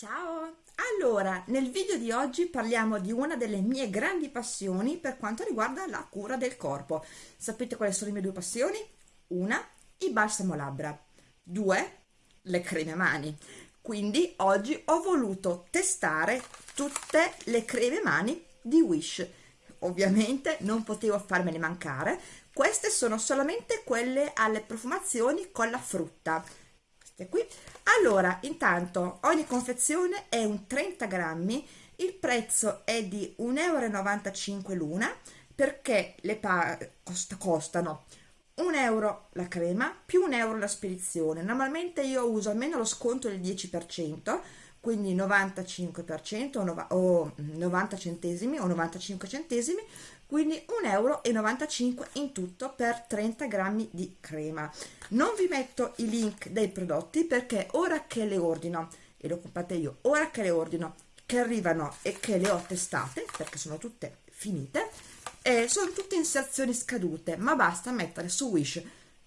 Ciao! Allora, nel video di oggi parliamo di una delle mie grandi passioni per quanto riguarda la cura del corpo. Sapete quali sono le mie due passioni? Una, il balsamo labbra. Due, le creme mani. Quindi oggi ho voluto testare tutte le creme mani di Wish. Ovviamente non potevo farmene mancare. Queste sono solamente quelle alle profumazioni con la frutta. Queste qui allora intanto ogni confezione è un 30 grammi il prezzo è di 1,95 euro l'una perché le pa costa, costano 1 euro la crema più 1 euro la spedizione. Normalmente io uso almeno lo sconto del 10% quindi 95% o 90 centesimi o 95 centesimi quindi 1,95 euro in tutto per 30 grammi di crema. Non vi metto i link dei prodotti perché ora che le ordino e lo comprate io ora che le ordino che arrivano e che le ho testate perché sono tutte finite eh, sono tutte inserzioni scadute ma basta mettere su Wish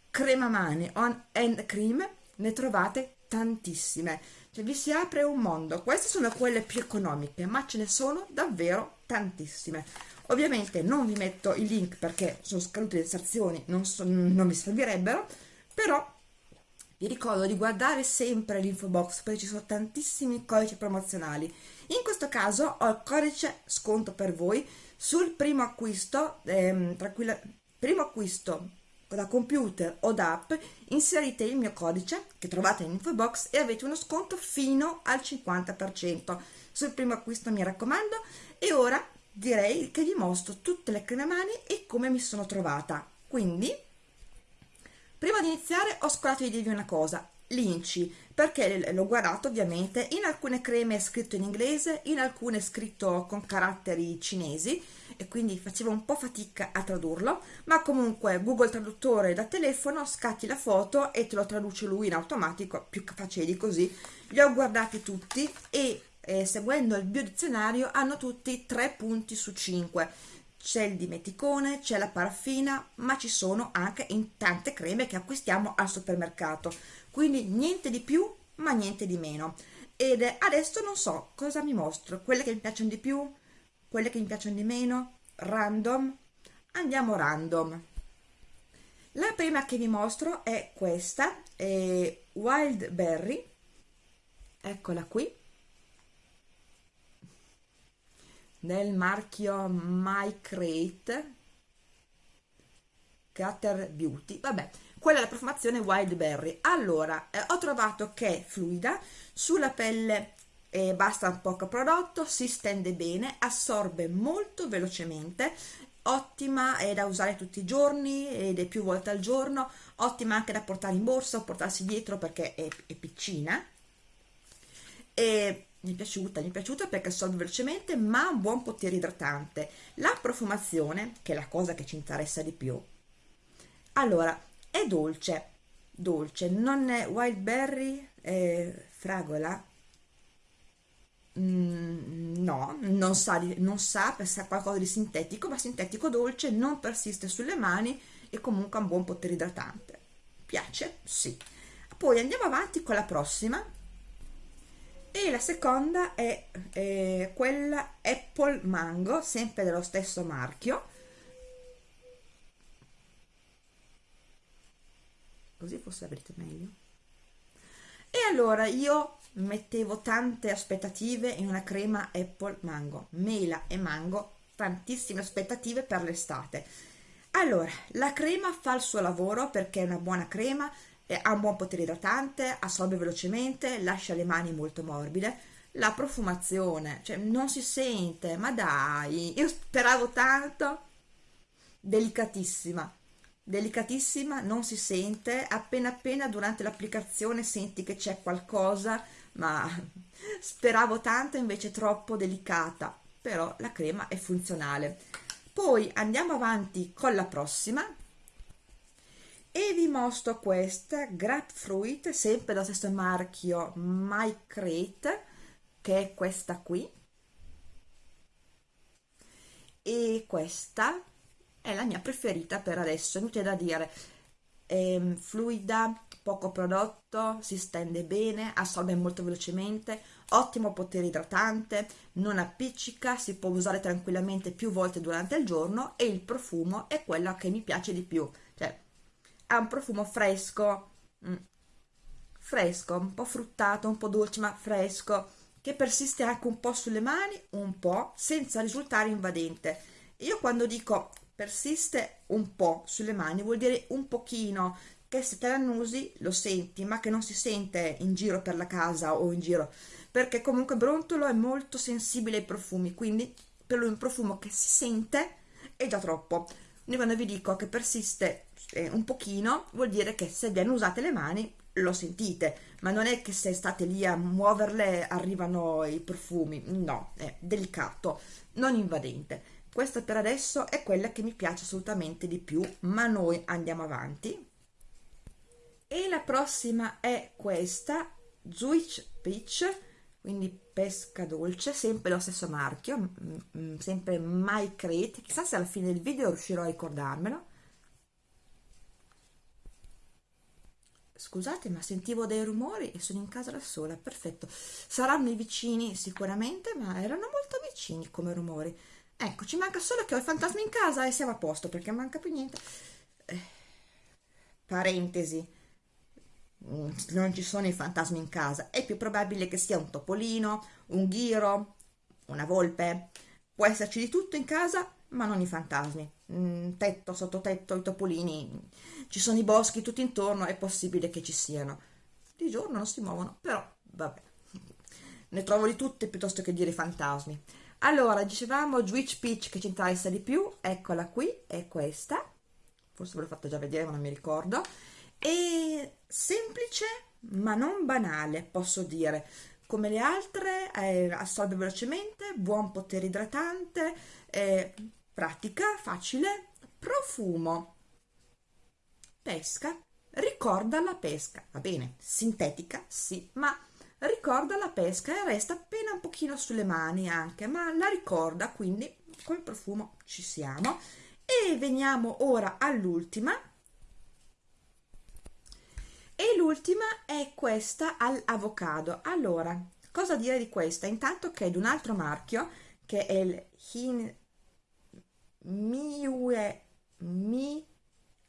crema mani on hand cream ne trovate tantissime cioè vi si apre un mondo. Queste sono quelle più economiche ma ce ne sono davvero tantissime. Ovviamente non vi metto i link perché sono scadute le inserzioni non, so, non vi servirebbero però vi ricordo di guardare sempre l'info box perché ci sono tantissimi codici promozionali. In questo caso ho il codice sconto per voi. Sul primo acquisto ehm, primo acquisto da computer o da app inserite il mio codice che trovate in info box e avete uno sconto fino al 50% sul primo acquisto mi raccomando. E ora direi che vi mostro tutte le creme mani e come mi sono trovata. Quindi prima di iniziare ho scordato di dirvi una cosa. L'inci perché l'ho guardato ovviamente. In alcune creme è scritto in inglese in alcune è scritto con caratteri cinesi e quindi facevo un po' fatica a tradurlo ma comunque Google Traduttore da telefono scatti la foto e te lo traduce lui in automatico più facile di così li ho guardati tutti e eh, seguendo il biodizionario hanno tutti 3 punti su 5 c'è il dimeticone, c'è la paraffina, ma ci sono anche in tante creme che acquistiamo al supermercato. Quindi niente di più ma niente di meno. Ed adesso non so cosa mi mostro quelle che mi piacciono di più quelle che mi piacciono di meno? Random? Andiamo random. La prima che vi mostro è questa è wild berry eccola qui. Nel marchio My Crate Cutter Beauty. Vabbè quella è la profumazione Wild Berry. Allora, eh, ho trovato che è fluida, sulla pelle eh, basta un poco prodotto, si stende bene, assorbe molto velocemente, ottima è da usare tutti i giorni ed è più volte al giorno, ottima anche da portare in borsa o portarsi dietro perché è, è piccina. E mi è piaciuta, mi è piaciuta perché assorbe velocemente ma ha un buon potere idratante. La profumazione, che è la cosa che ci interessa di più, allora è dolce dolce non è wild berry è fragola mm, no non sa, non sa sa qualcosa di sintetico ma sintetico dolce non persiste sulle mani e comunque ha un buon potere idratante. Piace? sì. Poi andiamo avanti con la prossima. E la seconda è, è quella apple mango sempre dello stesso marchio. Così forse avrete meglio. E allora io mettevo tante aspettative in una crema apple mango. Mela e mango tantissime aspettative per l'estate. Allora la crema fa il suo lavoro perché è una buona crema ha un buon potere idratante assorbe velocemente lascia le mani molto morbide. La profumazione cioè non si sente ma dai io speravo tanto. Delicatissima delicatissima, non si sente, appena appena durante l'applicazione senti che c'è qualcosa, ma speravo tanto invece troppo delicata, però la crema è funzionale. Poi andiamo avanti con la prossima e vi mostro questa Grapefruit, sempre dallo stesso marchio My Crate, che è questa qui, e questa è la mia preferita per adesso, inutile da dire. è mm, fluida, poco prodotto, si stende bene, assorbe molto velocemente, ottimo potere idratante, non appiccica, si può usare tranquillamente più volte durante il giorno e il profumo è quello che mi piace di più, cioè ha un profumo fresco, mm, fresco, un po' fruttato, un po' dolce ma fresco, che persiste anche un po' sulle mani, un po', senza risultare invadente. Io quando dico persiste un po' sulle mani vuol dire un pochino, che se te la annusi lo senti, ma che non si sente in giro per la casa o in giro, perché comunque Brontolo è molto sensibile ai profumi, quindi per lui un profumo che si sente è già troppo. Quindi quando vi dico che persiste eh, un pochino, vuol dire che se viene usate le mani lo sentite, ma non è che se state lì a muoverle arrivano i profumi, no, è delicato, non invadente. Questa per adesso è quella che mi piace assolutamente di più, ma noi andiamo avanti e la prossima è questa Zuich Peach quindi pesca dolce sempre lo stesso marchio sempre My Crate chissà se alla fine del video riuscirò a ricordarmelo. Scusate ma sentivo dei rumori e sono in casa da sola perfetto. Saranno i vicini sicuramente ma erano molto vicini come rumori. Ecco ci manca solo che ho il fantasma in casa e siamo a posto perché manca più niente. Eh, parentesi non ci sono i fantasmi in casa, è più probabile che sia un topolino, un ghiro, una volpe. Può esserci di tutto in casa, ma non i fantasmi. Mm, tetto, sottotetto, i topolini, ci sono i boschi tutto intorno, è possibile che ci siano. Di giorno non si muovono, però vabbè. Ne trovo di tutte piuttosto che dire fantasmi. Allora, dicevamo Witch Peach che ci interessa di più, eccola qui, è questa. Forse ve l'ho fatta già vedere, ma non mi ricordo è semplice ma non banale, posso dire. Come le altre, eh, assorbe velocemente, buon potere idratante, eh, pratica, facile, profumo. Pesca, ricorda la pesca, va bene, sintetica, sì, ma ricorda la pesca e resta appena un pochino sulle mani anche, ma la ricorda, quindi col profumo ci siamo. E veniamo ora all'ultima, l'ultima è questa all'avocado allora cosa dire di questa? Intanto che è di un altro marchio che è il Hin Miue Mi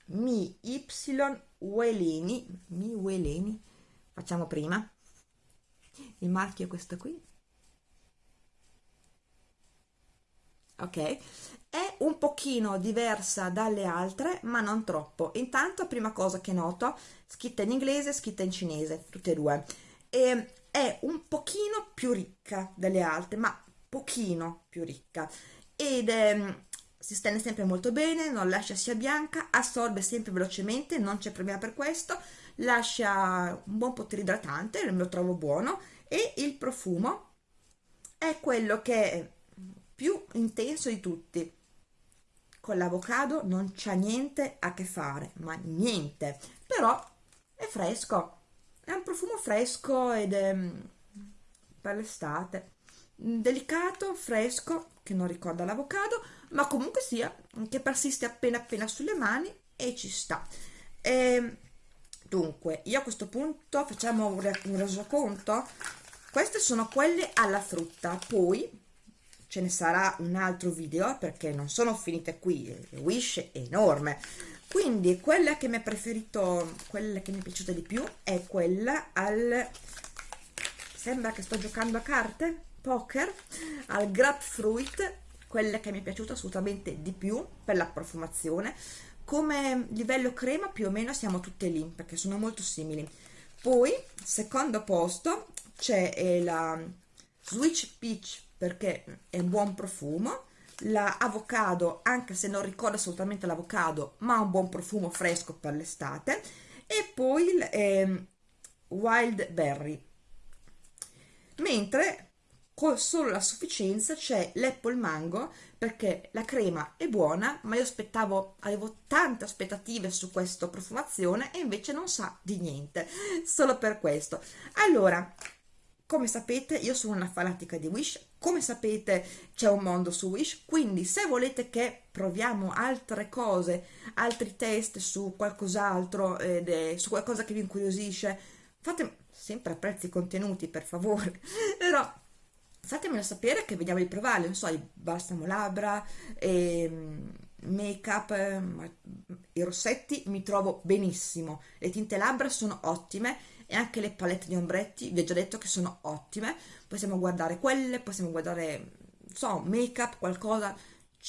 Mi Y Ueleni. Mi Ueleni facciamo prima. Il marchio è questo qui ok? È un pochino diversa dalle altre ma non troppo. Intanto prima cosa che noto scritta in inglese scritta in cinese tutte e due. E è un pochino più ricca delle altre ma pochino più ricca. Ed è, si stende sempre molto bene non lascia sia bianca assorbe sempre velocemente non c'è problema per questo. Lascia un buon potere idratante lo trovo buono. E il profumo è quello che più intenso di tutti. Con l'avocado non c'ha niente a che fare, ma niente, però è fresco, è un profumo fresco ed è mm, per l'estate, delicato, fresco, che non ricorda l'avocado, ma comunque sia, che persiste appena appena sulle mani e ci sta. E, ehm, dunque, io a questo punto facciamo un resoconto, queste sono quelle alla frutta, poi ce ne sarà un altro video perché non sono finite qui, Wish è enorme. Quindi quella che mi è preferito, quella che mi è piaciuta di più è quella al... sembra che sto giocando a carte, poker, al grapefruit, quella che mi è piaciuta assolutamente di più per la profumazione. Come livello crema più o meno siamo tutte lì perché sono molto simili. Poi, secondo posto, c'è eh, la Switch Peach perché è un buon profumo. La anche se non ricorda assolutamente l'avocado ma ha un buon profumo fresco per l'estate. E poi il eh, wild berry. Mentre con solo la sufficienza c'è l'apple mango perché la crema è buona ma io aspettavo avevo tante aspettative su questa profumazione e invece non sa di niente. Solo per questo. Allora come sapete io sono una fanatica di Wish, come sapete c'è un mondo su Wish, quindi se volete che proviamo altre cose, altri test su qualcos'altro, eh, su qualcosa che vi incuriosisce, fate sempre a prezzi contenuti per favore, però fatemelo sapere che vediamo di provarli, non so, il balsamo labbra, ehm, make up, eh, i rossetti mi trovo benissimo, le tinte labbra sono ottime e anche le palette di ombretti vi ho già detto che sono ottime. Possiamo guardare quelle possiamo guardare so make up qualcosa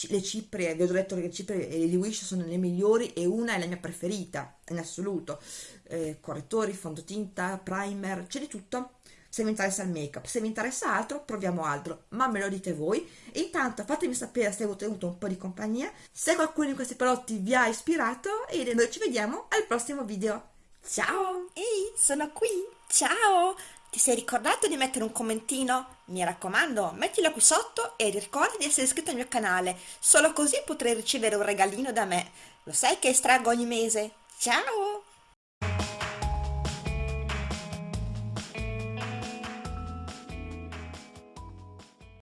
le ciprie vi ho già detto che le ciprie di Wish sono le migliori e una è la mia preferita in assoluto. Eh, correttori fondotinta primer c'è di tutto. Se vi interessa il make up se vi interessa altro proviamo altro. Ma me lo dite voi. E intanto fatemi sapere se avete avuto un po' di compagnia se qualcuno di questi prodotti vi ha ispirato e noi ci vediamo al prossimo video Ciao! Ehi, sono qui! Ciao! Ti sei ricordato di mettere un commentino? Mi raccomando, mettilo qui sotto e ricorda di essere iscritto al mio canale, solo così potrai ricevere un regalino da me. Lo sai che estraggo ogni mese? Ciao!